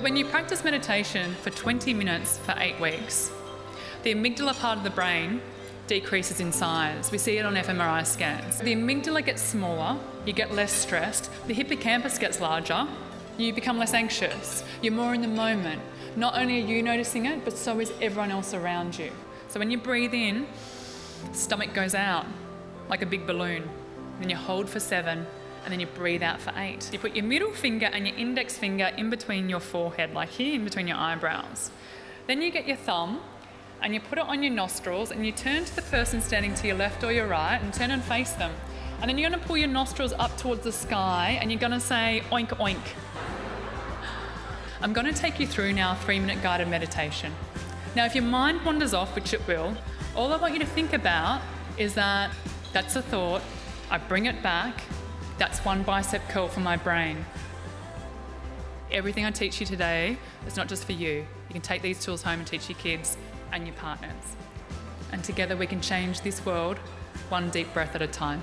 When you practice meditation for 20 minutes for eight weeks, the amygdala part of the brain decreases in size. We see it on fMRI scans. The amygdala gets smaller, you get less stressed, the hippocampus gets larger, you become less anxious, you're more in the moment. Not only are you noticing it, but so is everyone else around you. So when you breathe in, stomach goes out like a big balloon. Then you hold for seven, and then you breathe out for eight. You put your middle finger and your index finger in between your forehead, like here, in between your eyebrows. Then you get your thumb and you put it on your nostrils and you turn to the person standing to your left or your right and turn and face them. And then you're gonna pull your nostrils up towards the sky and you're gonna say oink oink. I'm gonna take you through now a three minute guided meditation. Now, if your mind wanders off, which it will, all I want you to think about is that that's a thought, I bring it back, that's one bicep curl for my brain. Everything I teach you today is not just for you. You can take these tools home and teach your kids and your partners. And together we can change this world one deep breath at a time.